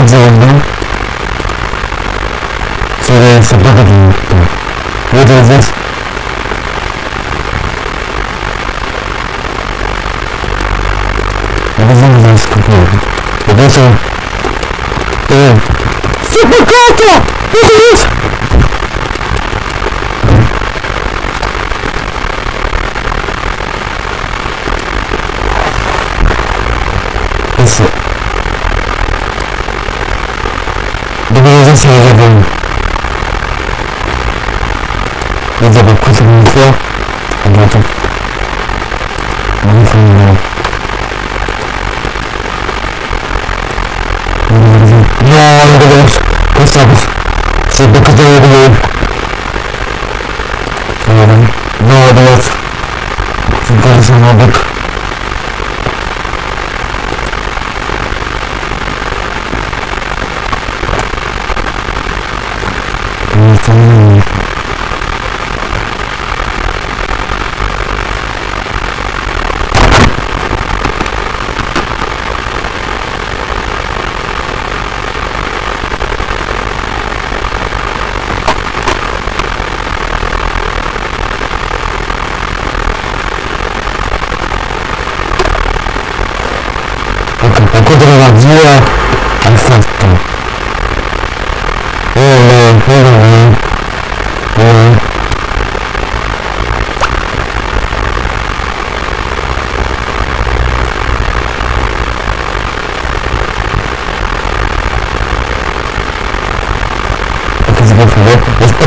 aziende, si deve sapere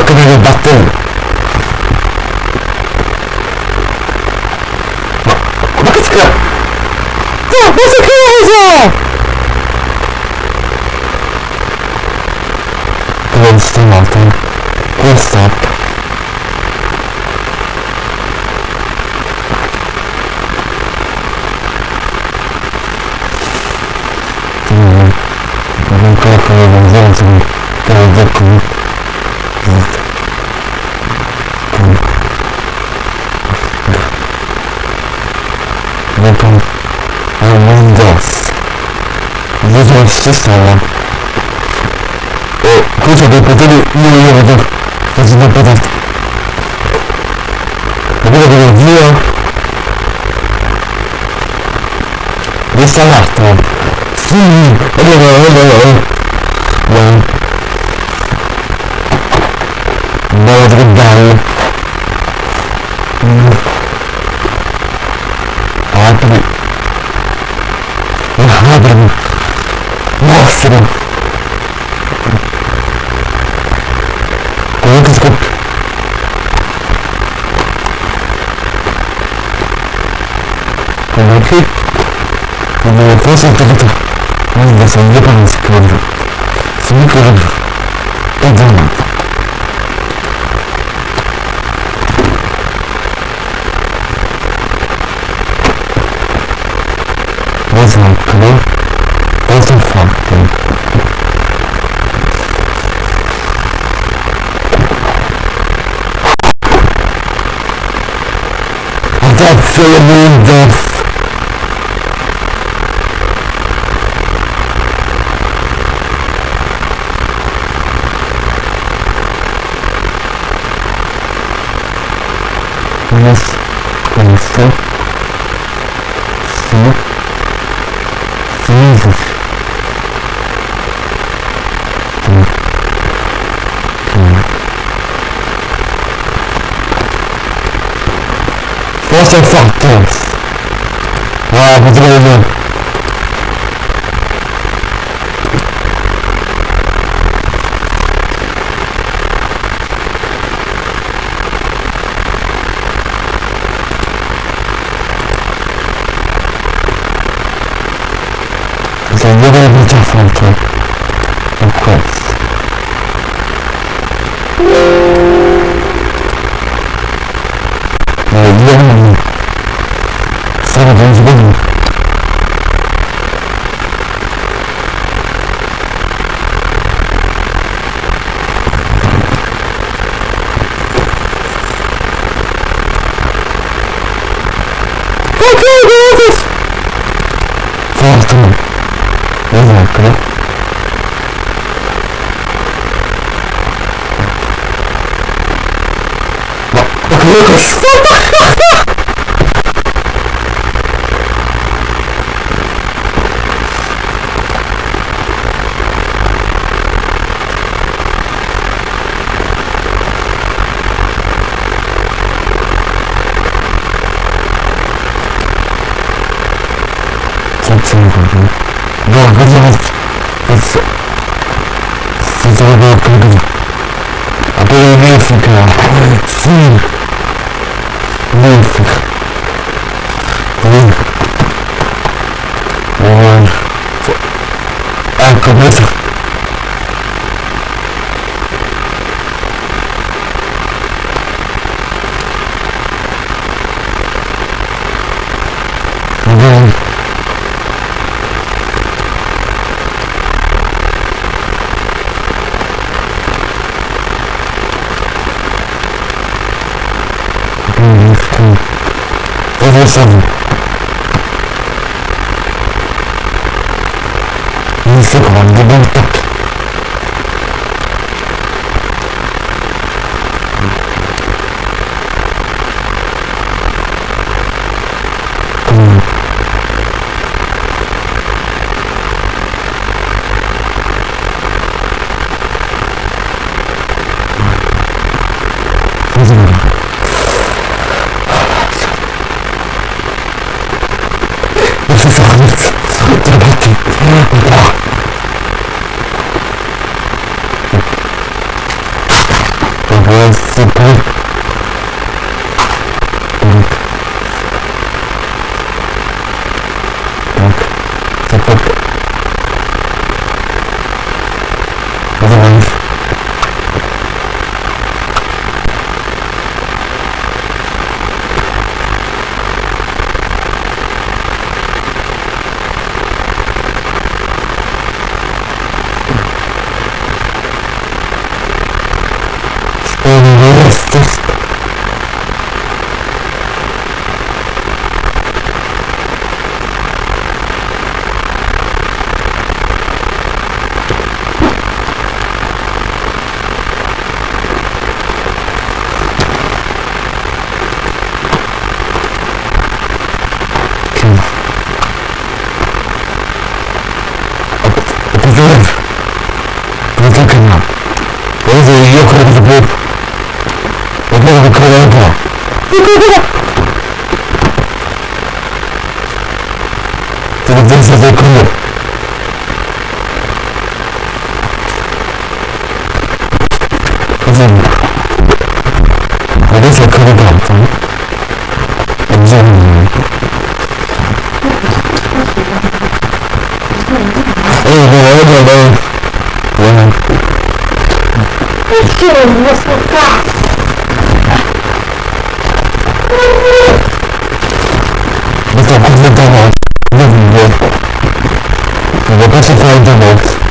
farkına bir baktım. Lucas. Yeah, what do you mean? It's... It's all about people. I believe in you, Fukuda. See you. classified the work.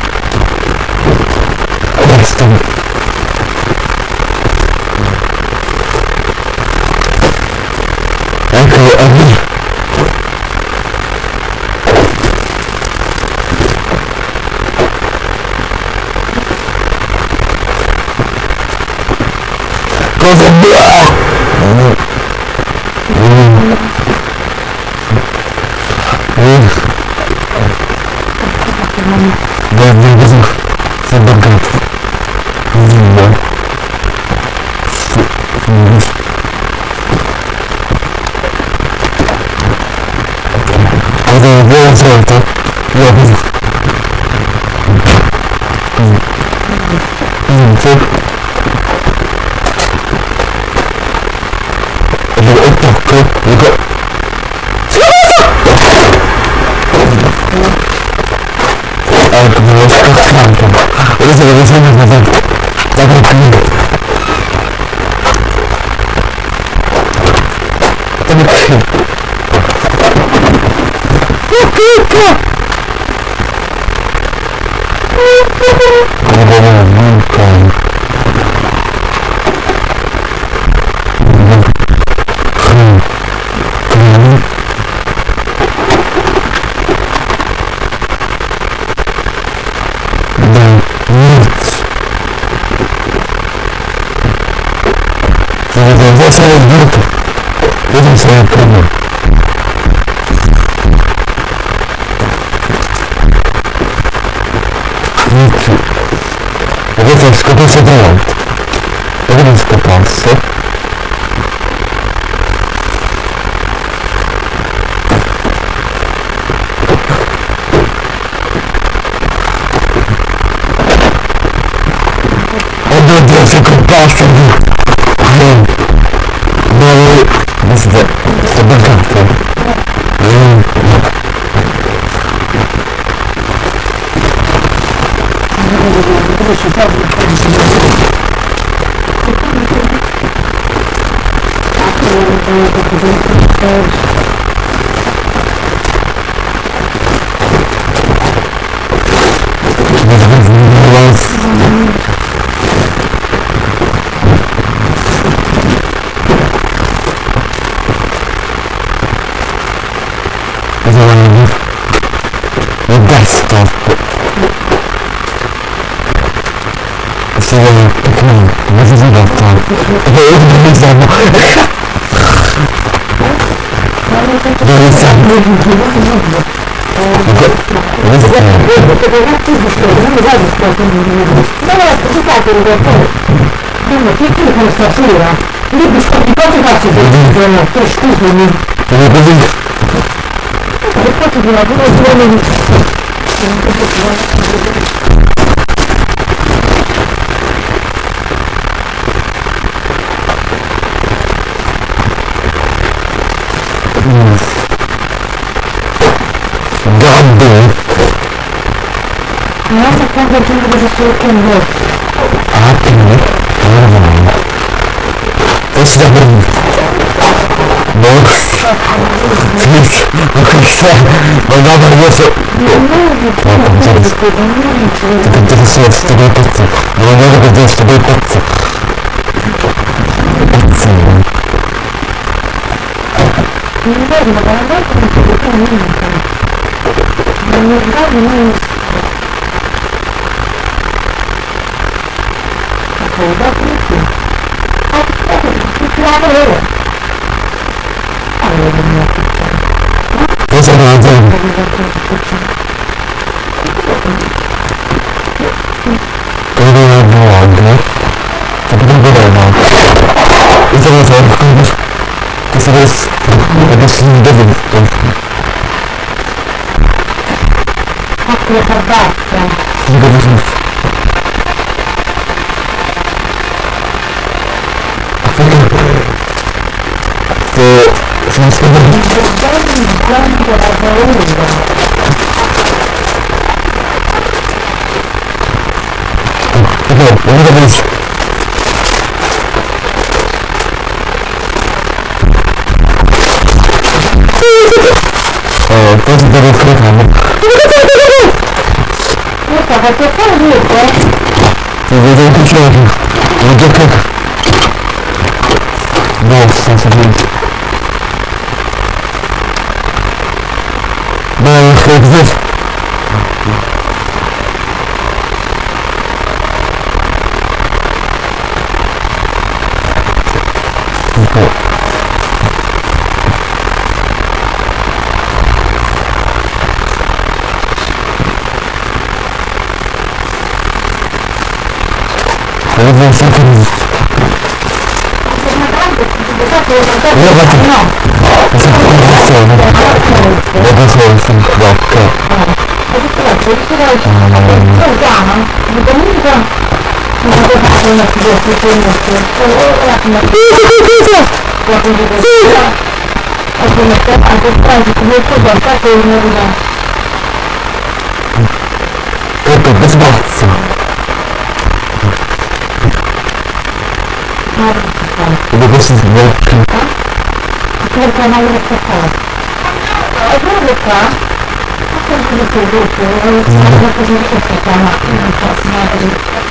Eu Kini Depois Eu uma vez eu vou me Gambling. Nossa, quando eu tenho que fazer com você. Ah, tem, né? Ah, não. Esse da Bruno. No, no dawaj, Jezu! No, gdzie jest? Tylko gdzie jest jest w tobie pizzy? No, nie wiem, gdzie jest w tobie pizzy. Pizzy. Nie wiem, ale bardzo mi się to nie wiem. No, nie wiem, nie wiem. Taką, da, pizzy. A, to jest, to jest, to jest, to jest, 그래서 이제 그리고 뭐 안돼 그리고 뭐 이제서 그래서 내가 쓰는 게 되니까 이거 무슨 그 Просто как да? Ты это выключаешь. Как? Да, сейчас. Это безбаться. Это больше сборка. Сборка на улице как? А улица? А сколько лет вы будете? Я не знаю, как вы будете, как она.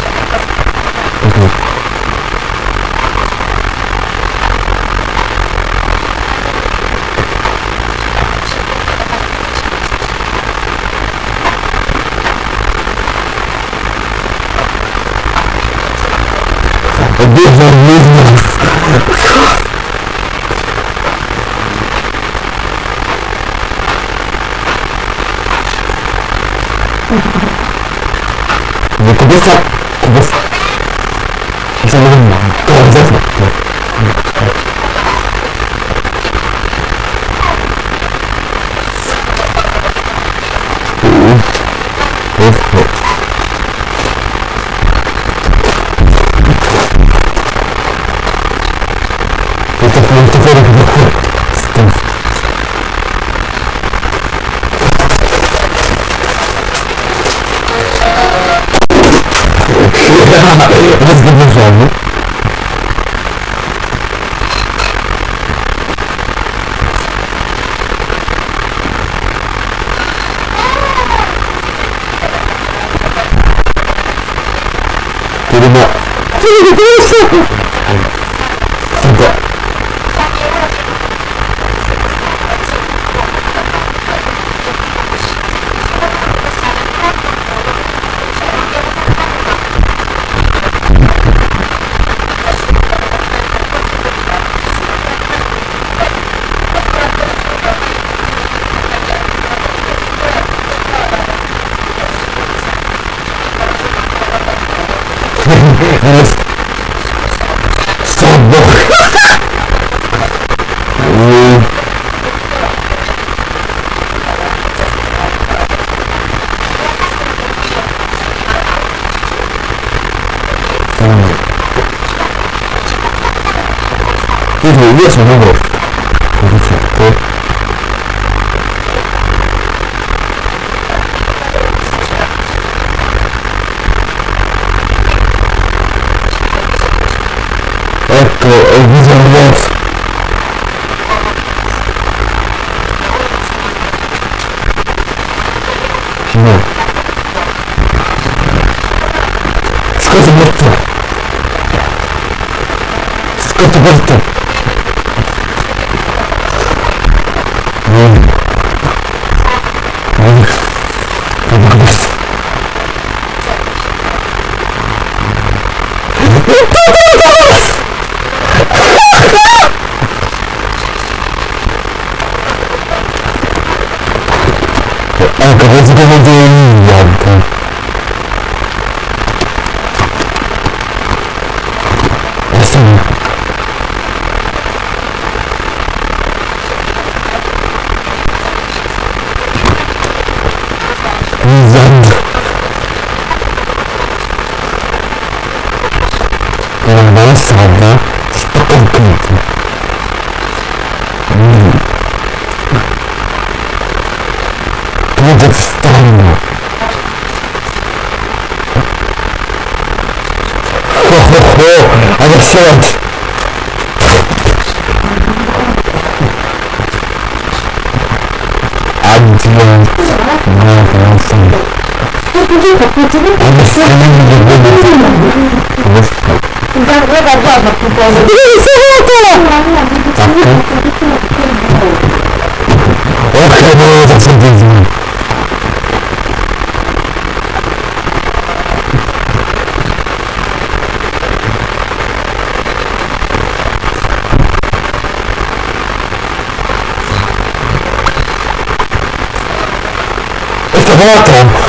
Volta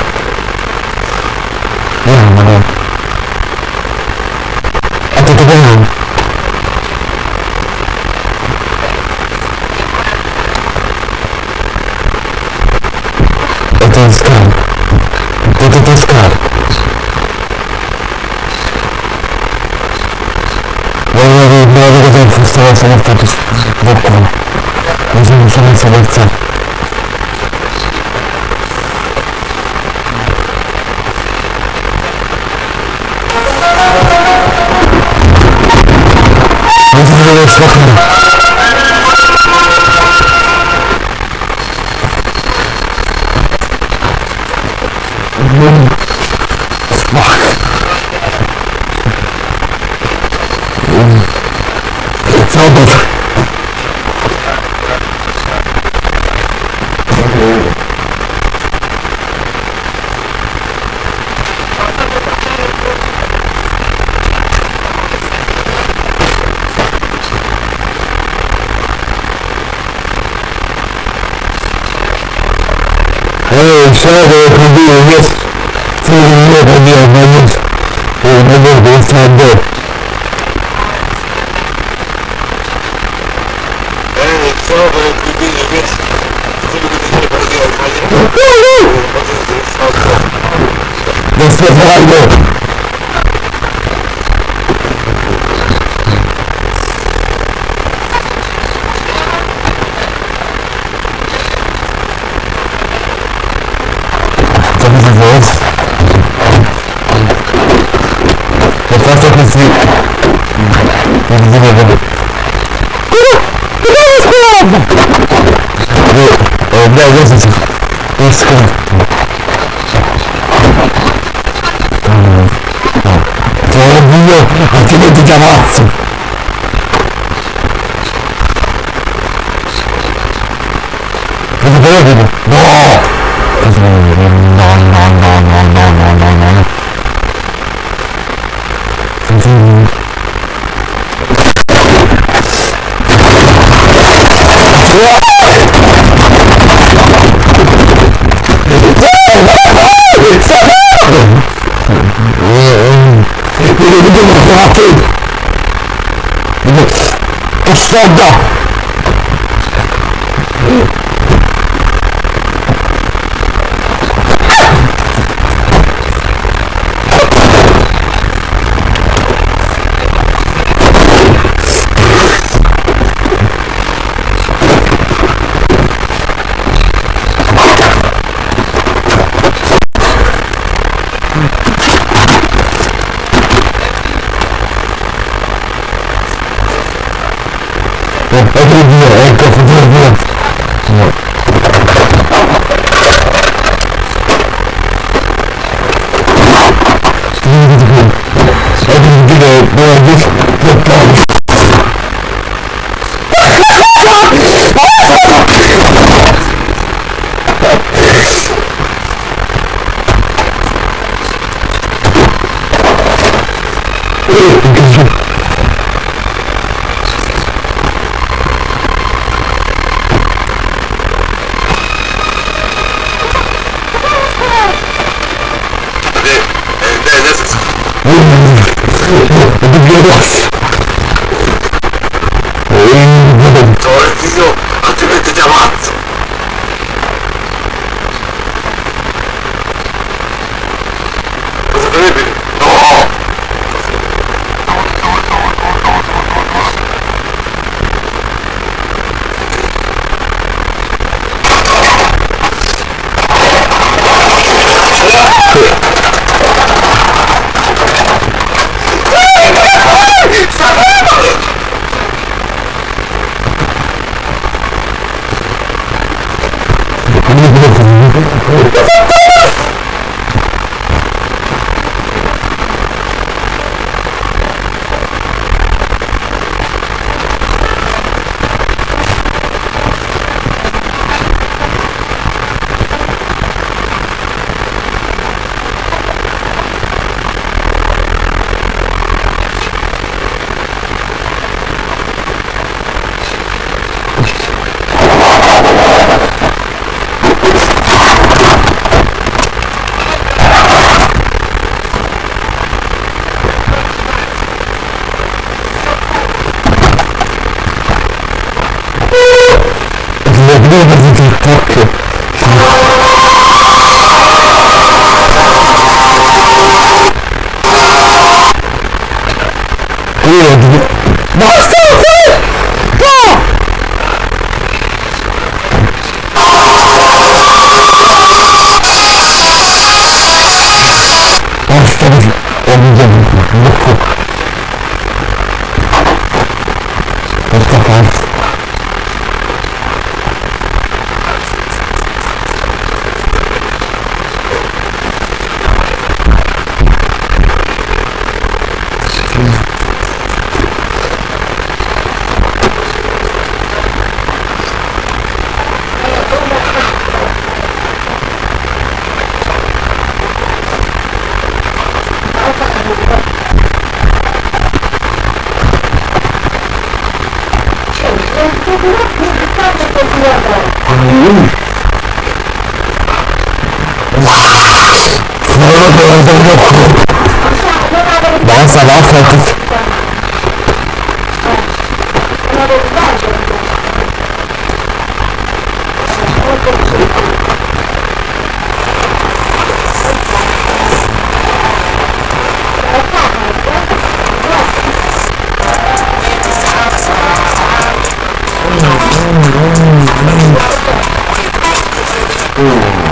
Oh,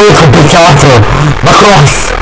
mogelijk gebegaafd worden. Maar glas.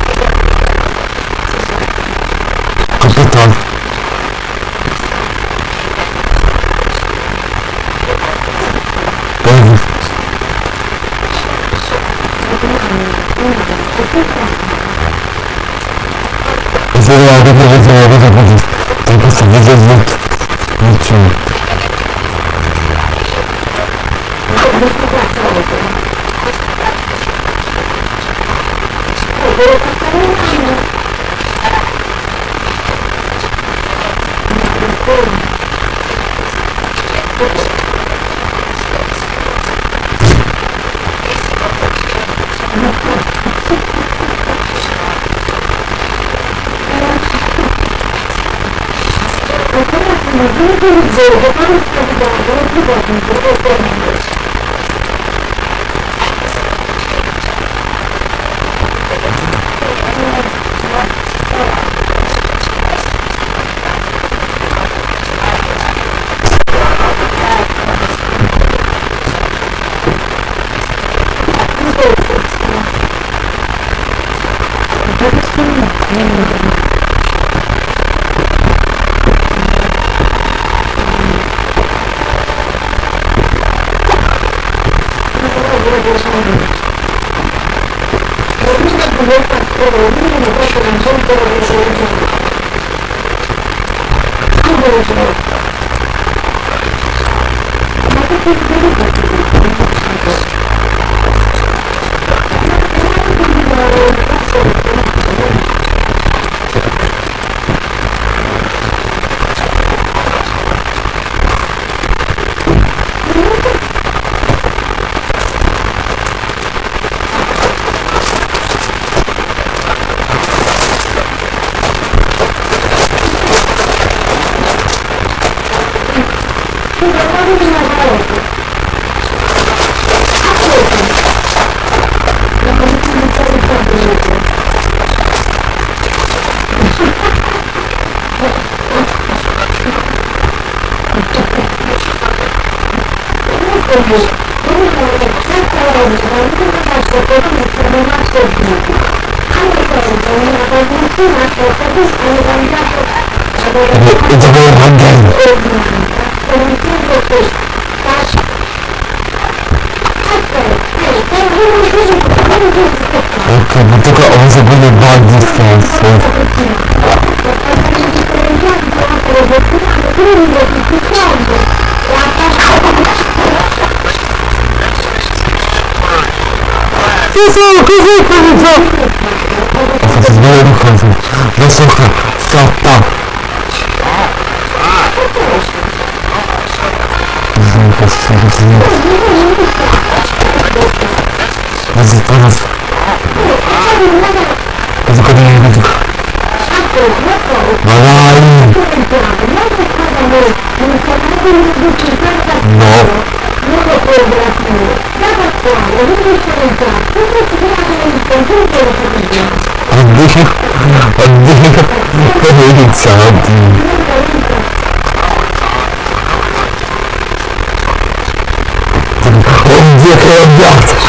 It's a very hard game. como tudo que faz. Okay, but you got also good about this one, so... Kuzu, kuzu, kuzu, co? Oficjalnie nie rucham, wysłucham, co tam? например, от заторов. Это когда я иду. Балаин! Но! Отдыхи, отдыхи, как говорится, отдыхи. of death.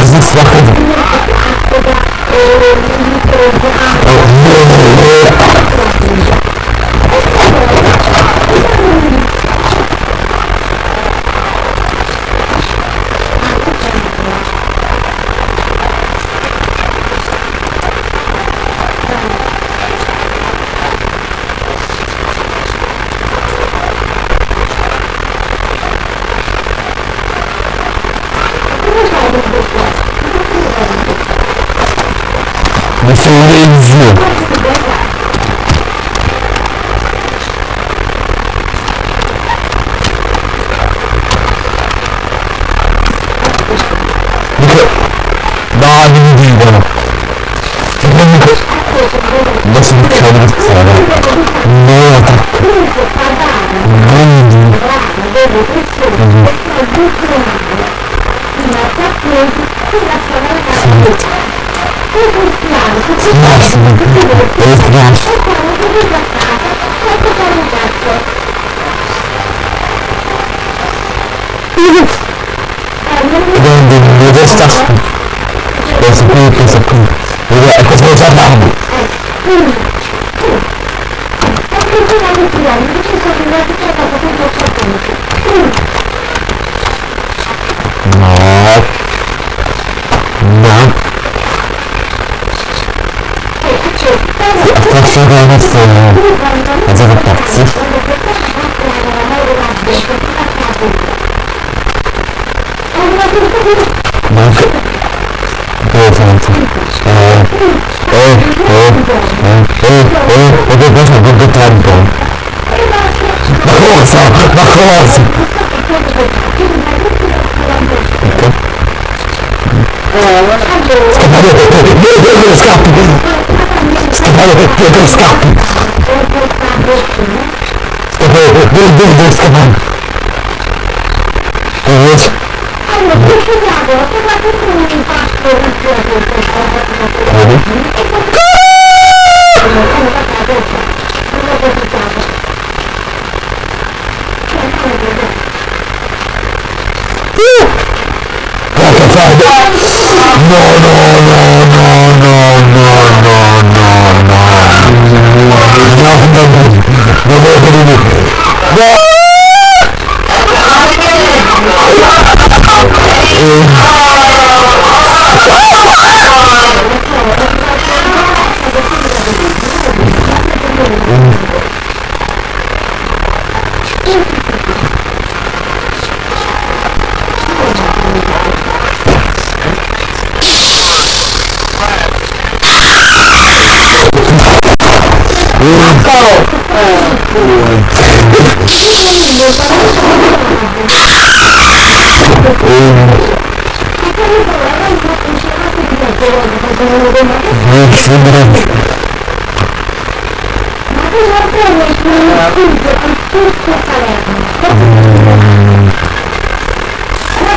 здесь выходит.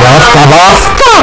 Basta, basta!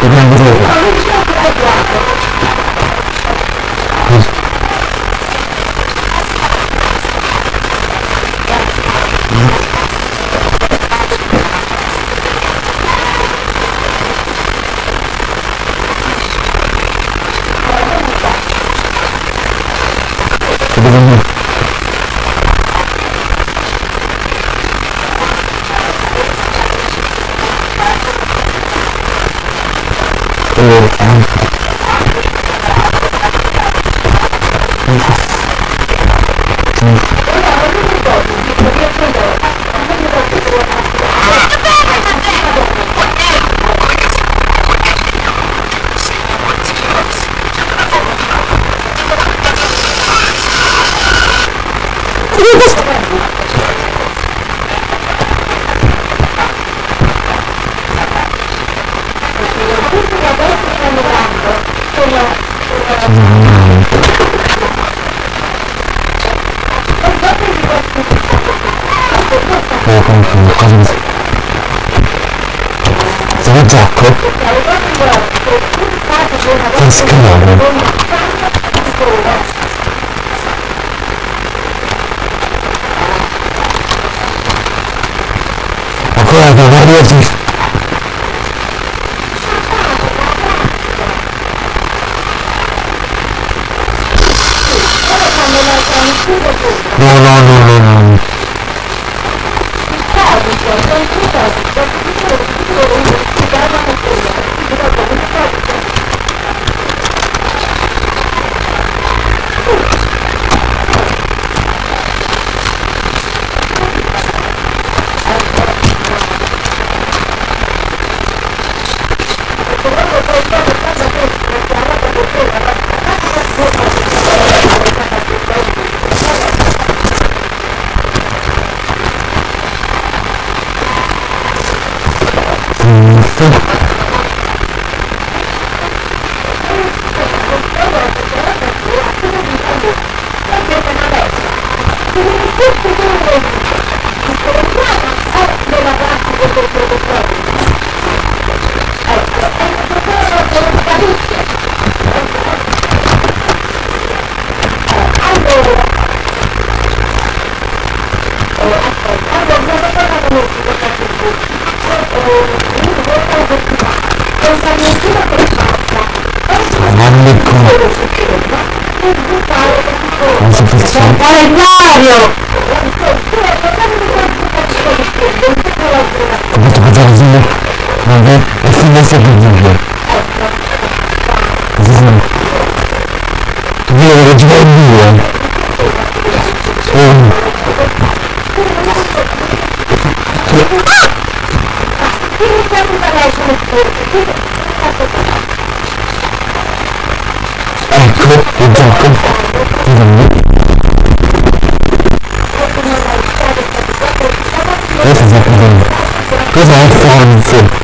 Tidak. diese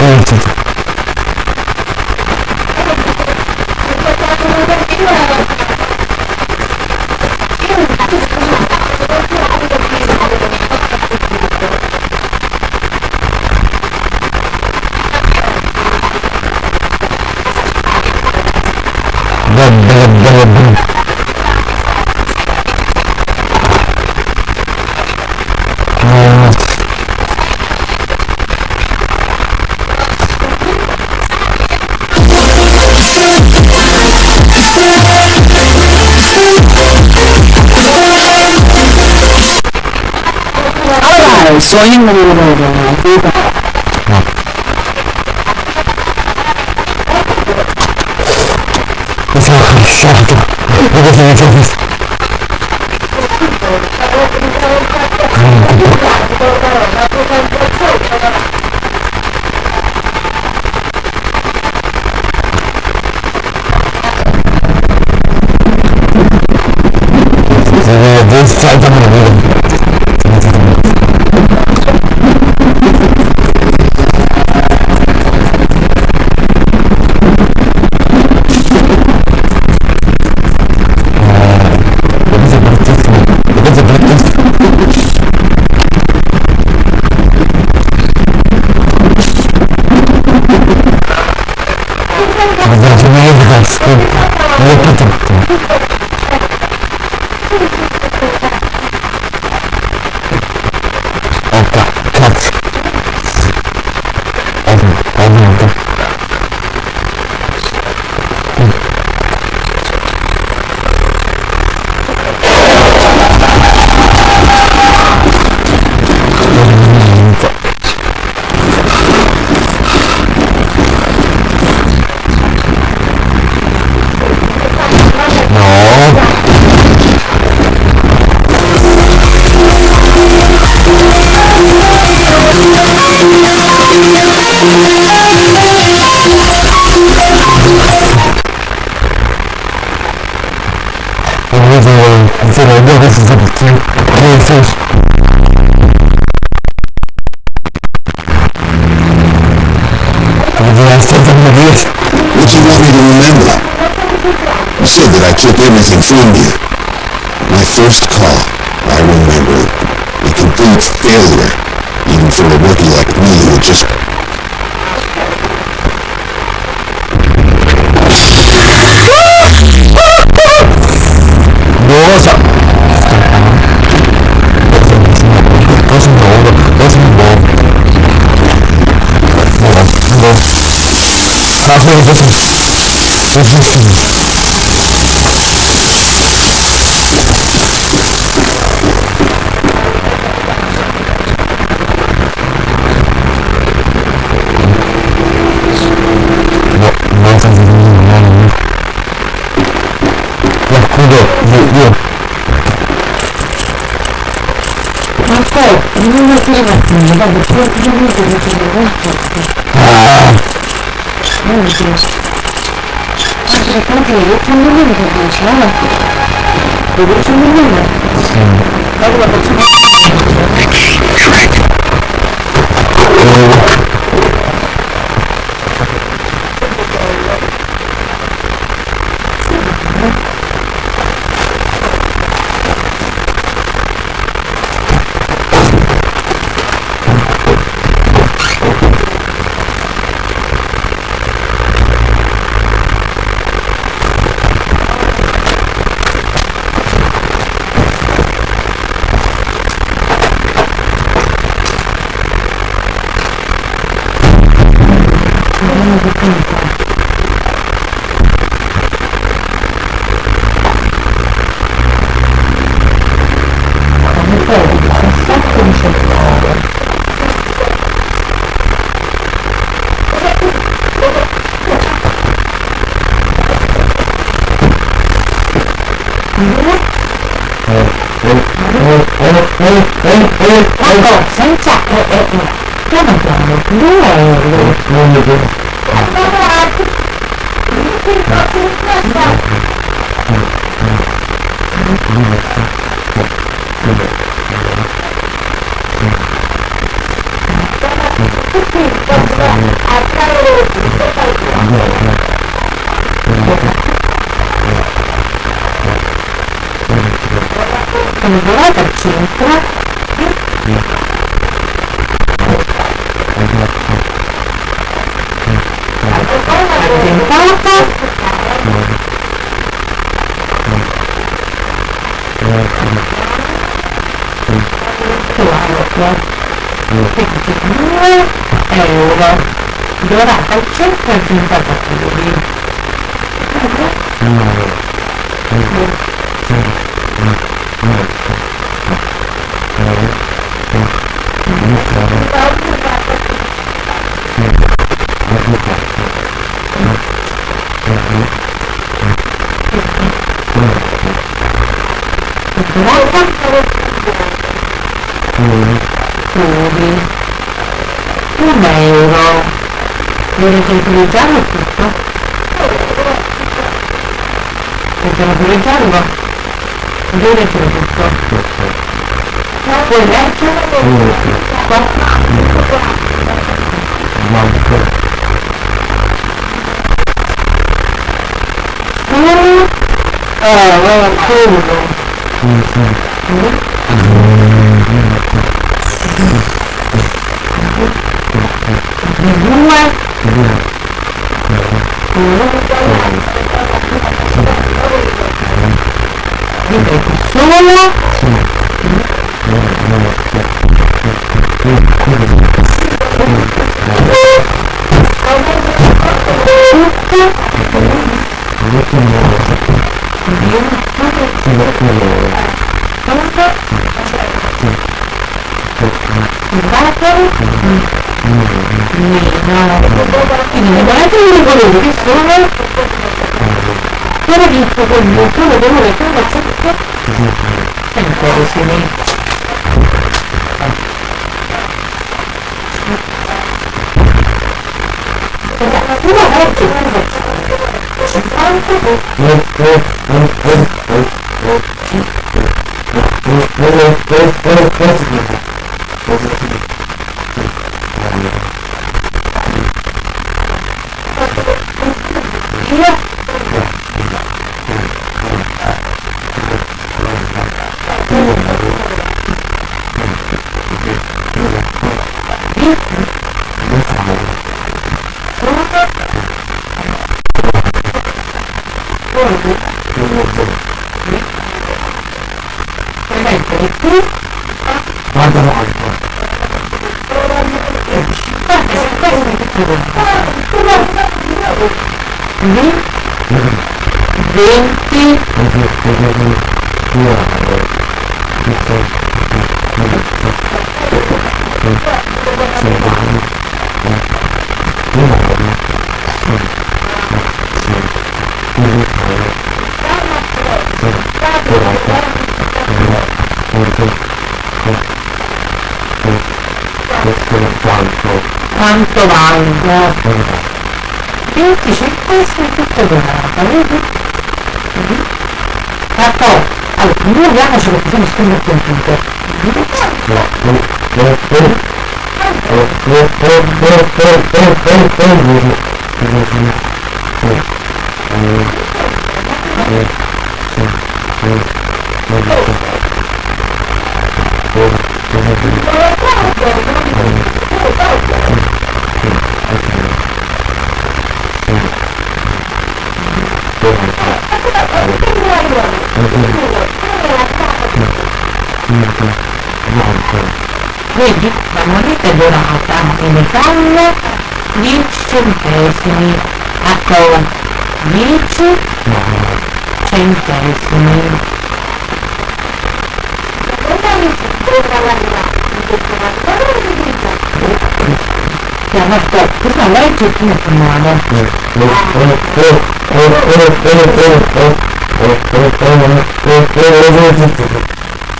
experiences സ്വയം അറിയുന്നവരാണ് അതീത This side, I'm going to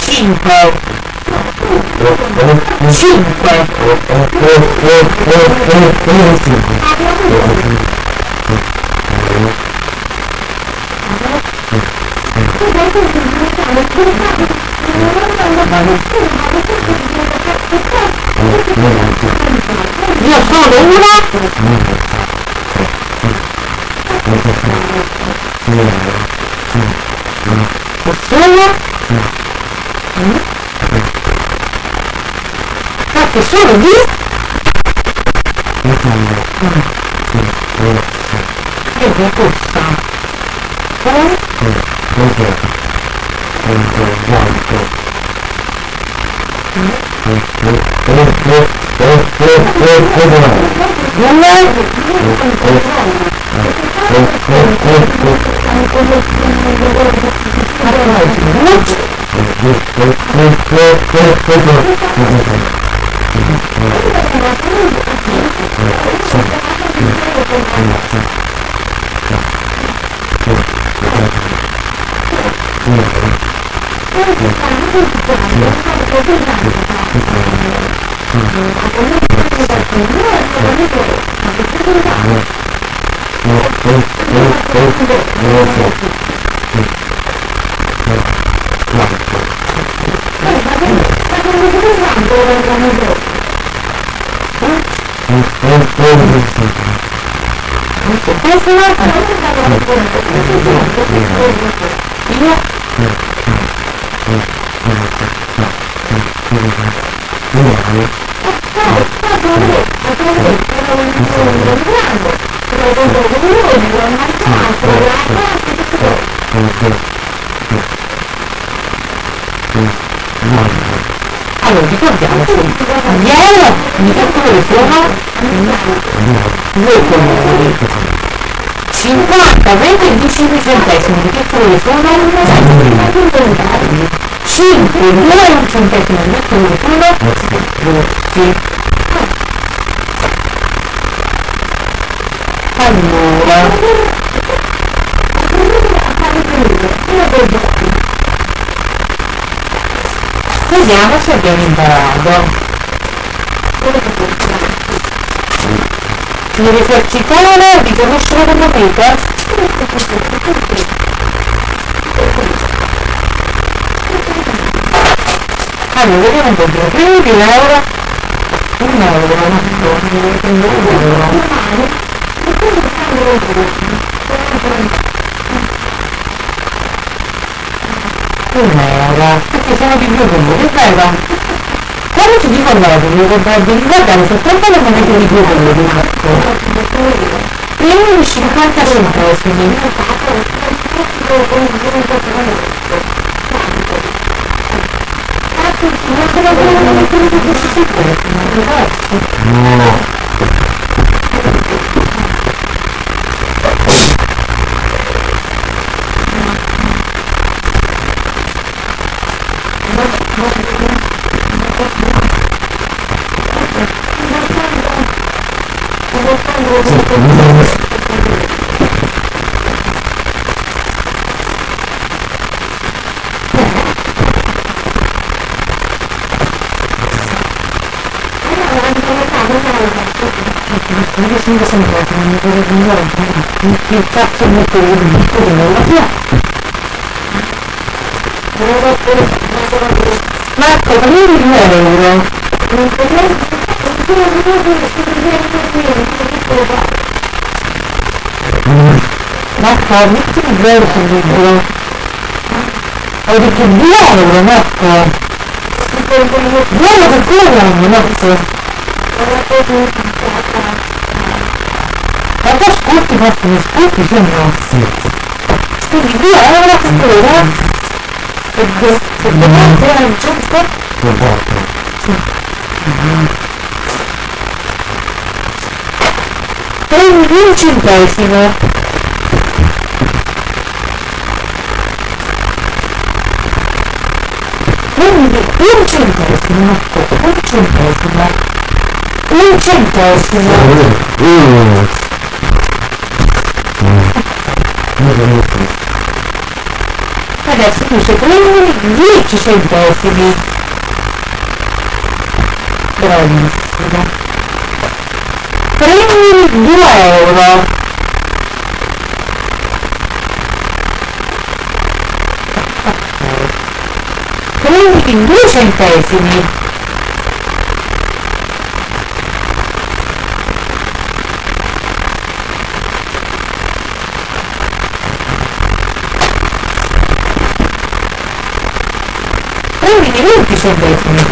5 5 Yeah. Allora ricordiamoci ieri mi calcolo sono due comuni 50, 20 e 25 centesimi di colore sono? 5, 2 e un centesimo di colore sono? Rossi. Allora. Vediamo se abbiamo imparato. Di esercitare, di conoscere le Allora, vediamo un po' di prima di euro. Un euro, un euro. Un euro, perché sono di due colori, vero? Quando ti dico allora devi ricordare soltanto le monete di due colori, prima di 50 centesimi. もうな。Che cazzo di piccolo nella piazza Marco, prendi un euro Marco, metti un euro sul libro Ho detto 2 euro, Marco 2 euro per quello, Marco ma tu ascolti, ma tu ascolti, se no? Quindi due euro per quello e domani era il giusto? Prendi un centesimo. Prendi un centesimo un centesimo. Un centesimo adesso tu se prendi 10 centesimi bravissimo prendi 2 euro. Prendi 2 centesimi quindi 20 centesimi.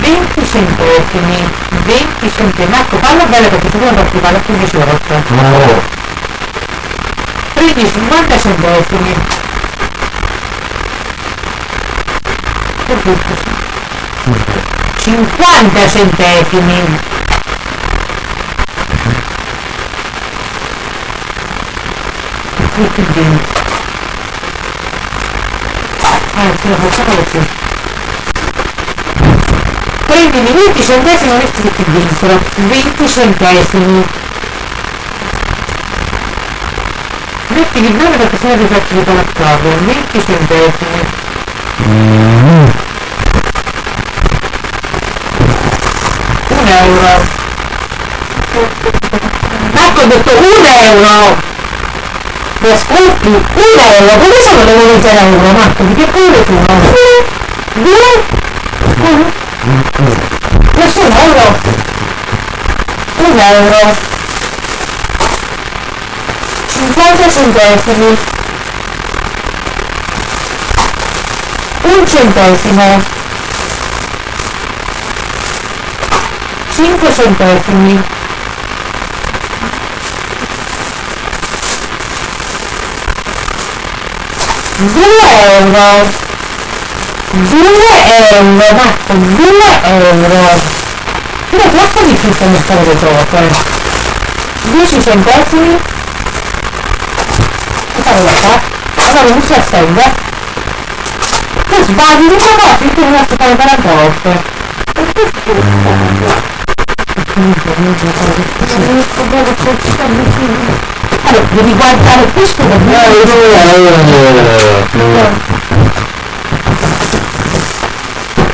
20 centesimi. 20 centesimi. Marco parla bene perché tu non partiva alle 15 volte no. prendi 50 centesimi. Cinquanta centesimi. Tutti 20 anzi lo facciamo di più prendimi 20 centesimi e metti qui dentro 20 centesimi. Metti mettili bene perché sono ti faccio di palazzato 20 centesimi. Mm. un euro. Ecco ho detto un euro mi ascolti? un euro come sono le monete euro Marco? Di che colore sono? due? Questo è un euro. Un euro. 50 centesimi. Un centesimo. 5 centesimi due euro due euro Marco due euro però troppo difficile mettere le cose 10 centesimi che fare da qua? allora non si assende tu sbagli di e tu non si fare 40 volte allora devi guardare questo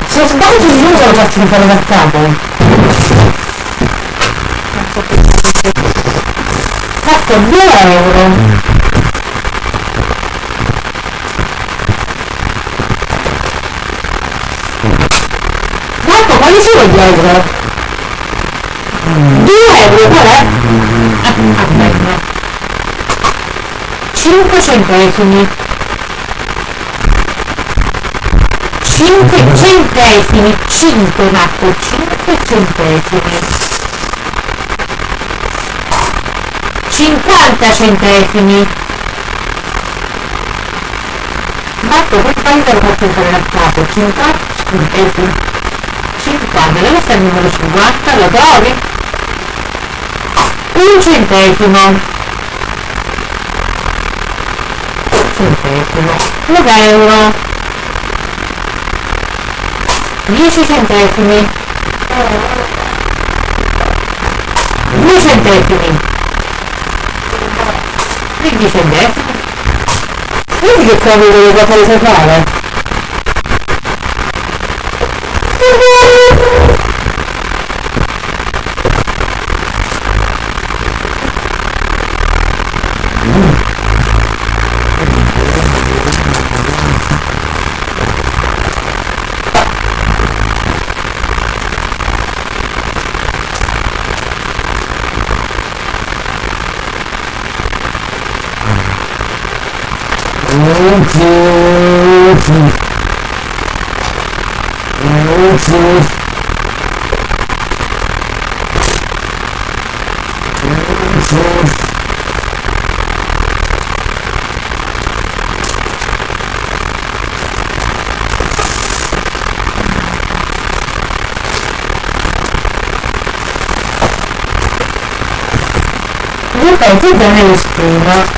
se sbagli io lo faccio fare da capo. Fatto 2 euro. Marco, quali sono gli euro? 2 euro, qual è? Aspetta. 5 centesimi 5 centesimi. 5 Marco 5 centesimi. 50 centesimi. Ma 4 questa vita lo posso fare a capo 5 centesimi. 50 dove sta il numero 50 lo trovi? un centesimo centesimo un euro 10 centesimi 2 centesimi 15 centesimi vedi che I think that is pretty much.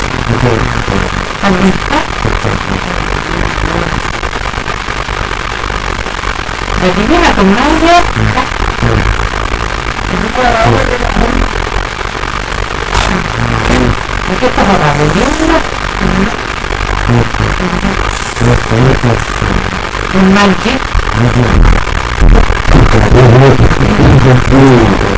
видно? Нет, нет, нет, нет, нет. Найди. Найди.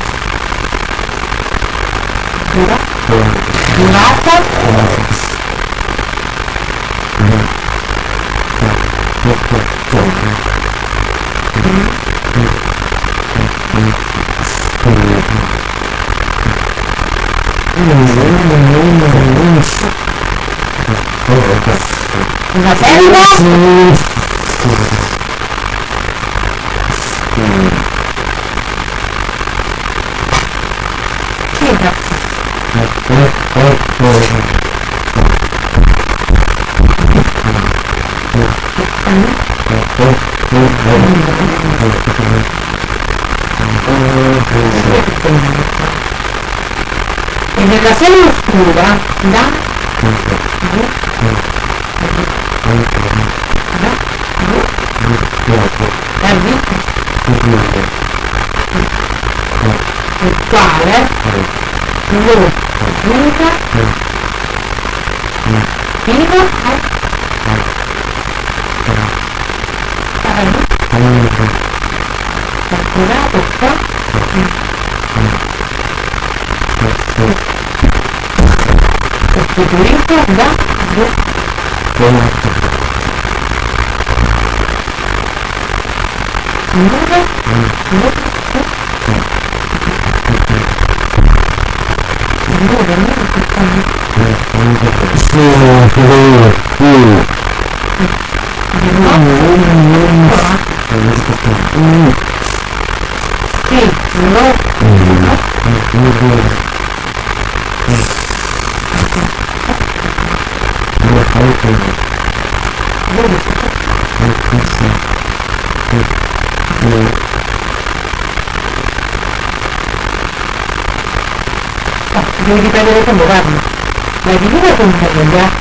E nella sala oscura da il quale lo giudica debe convocarnos. La divina comunidad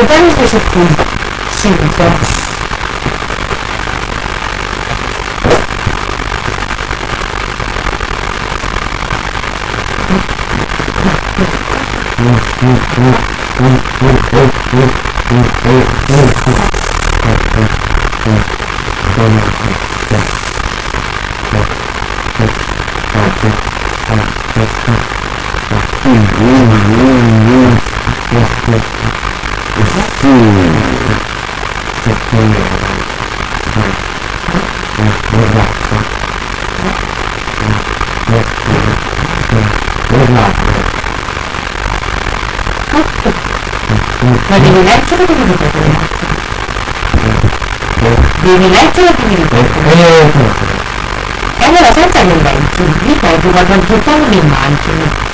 lugares de su culto, sin paz. unto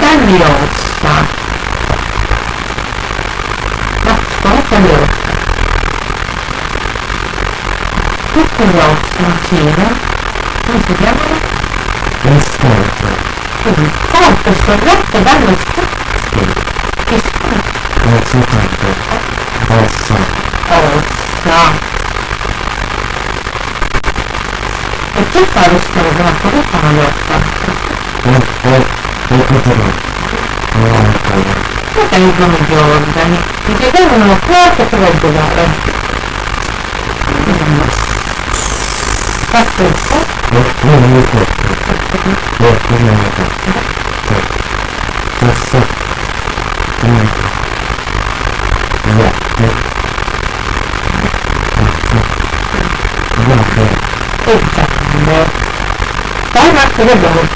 Danni ossa. No, scorta le ossa. Tutte le ossa insieme. Come si chiamano? Quindi corpo sorretto dallo spazio. Che schifo. がどこからやったおっと、いいことだ。ああ、そうだ。なん。かいいことだみたいに。一回もの、ふわっとすごいことがある。パスですかえ、もう見えてる。え、見えてる。え、そう。tudo bom.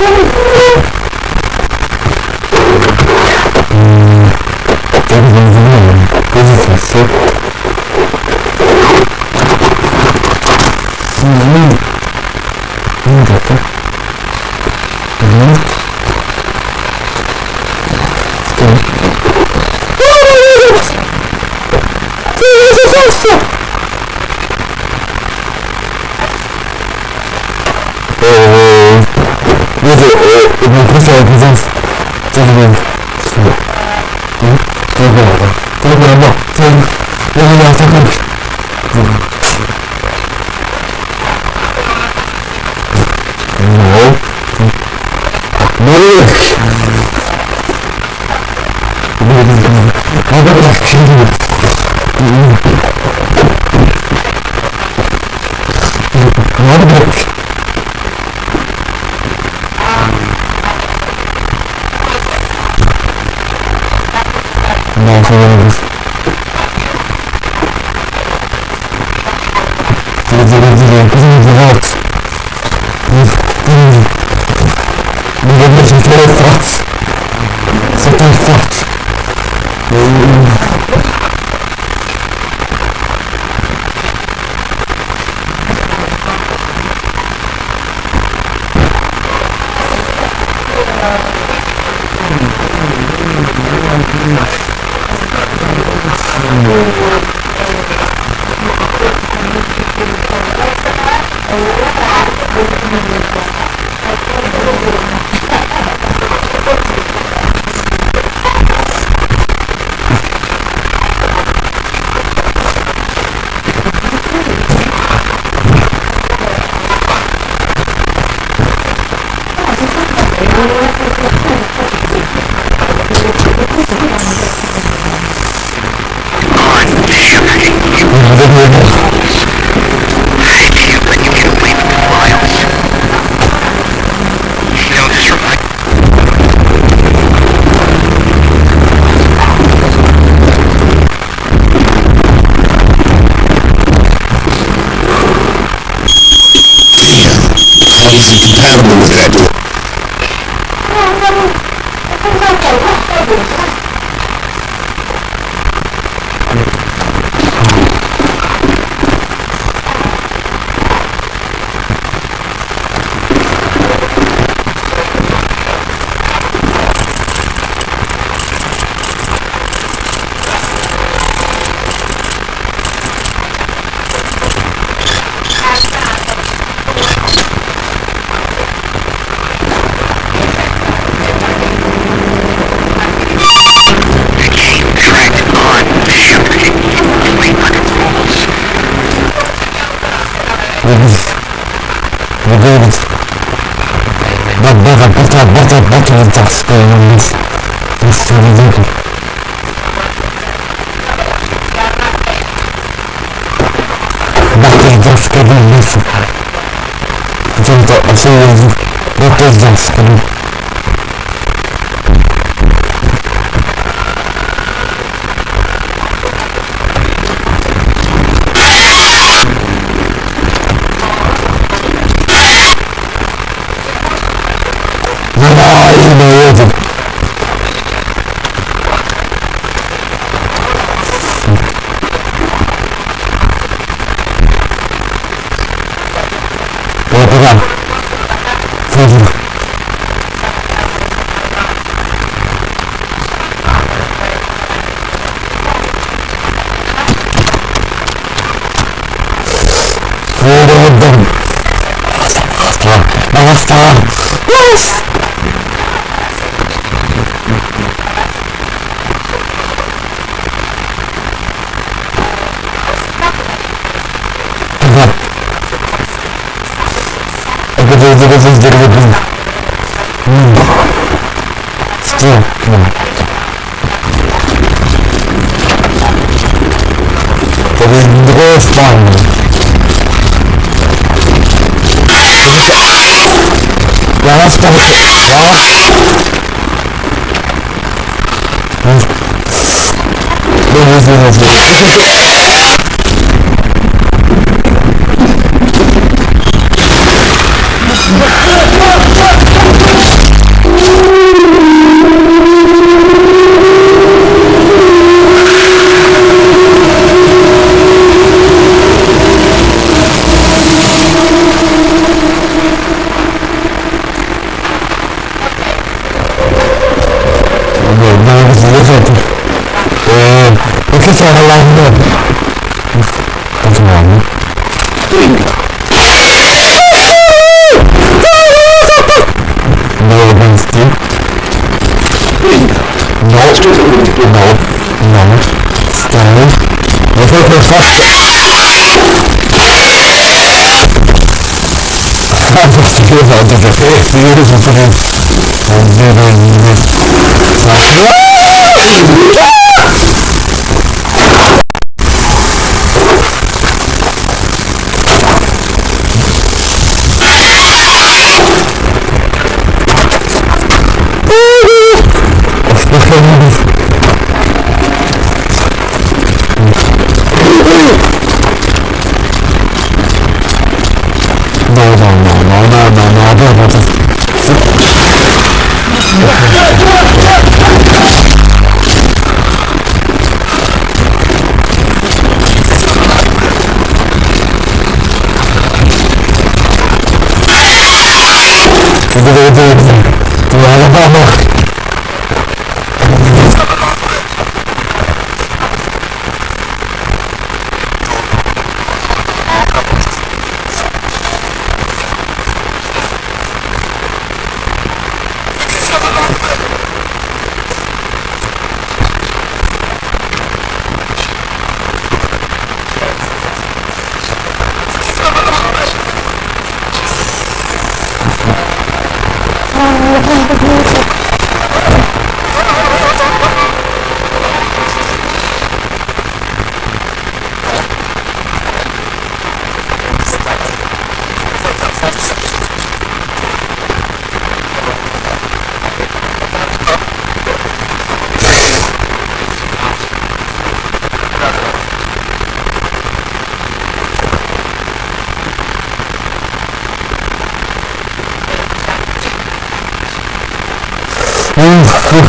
Thank you. Forgiveness. I think that I should have noticed this.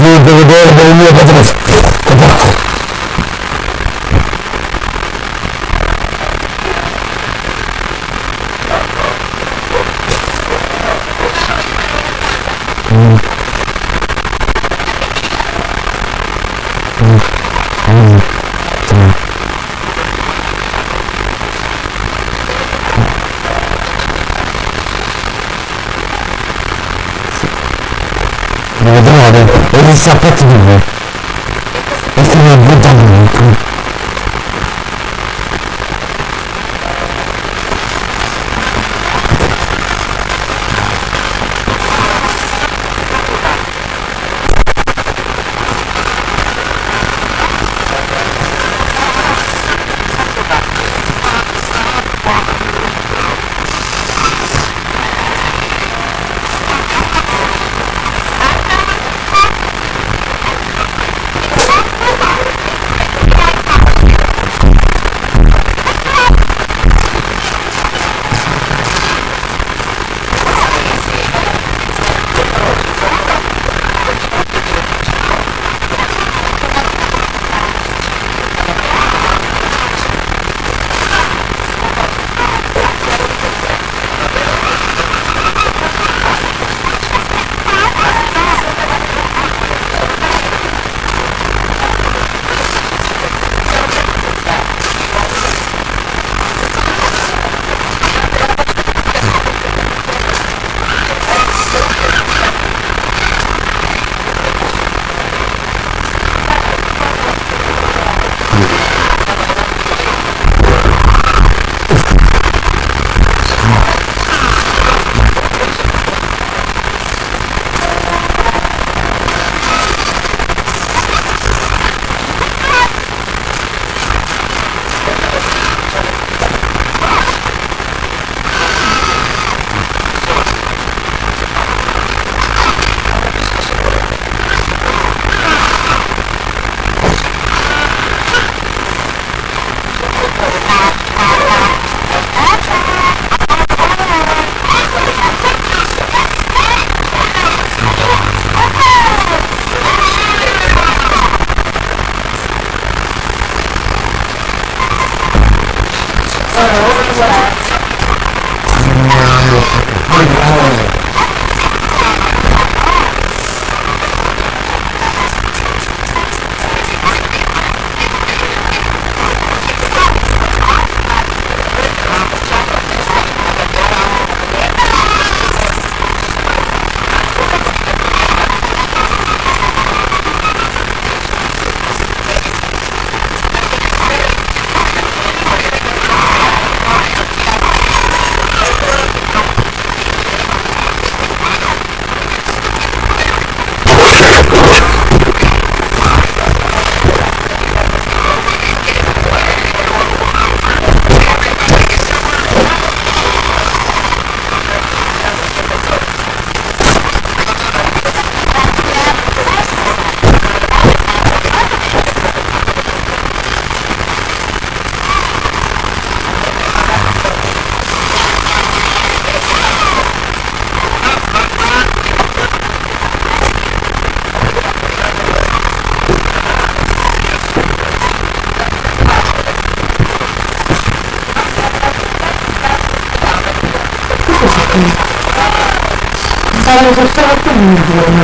Ахмед Давыдов был методов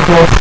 equals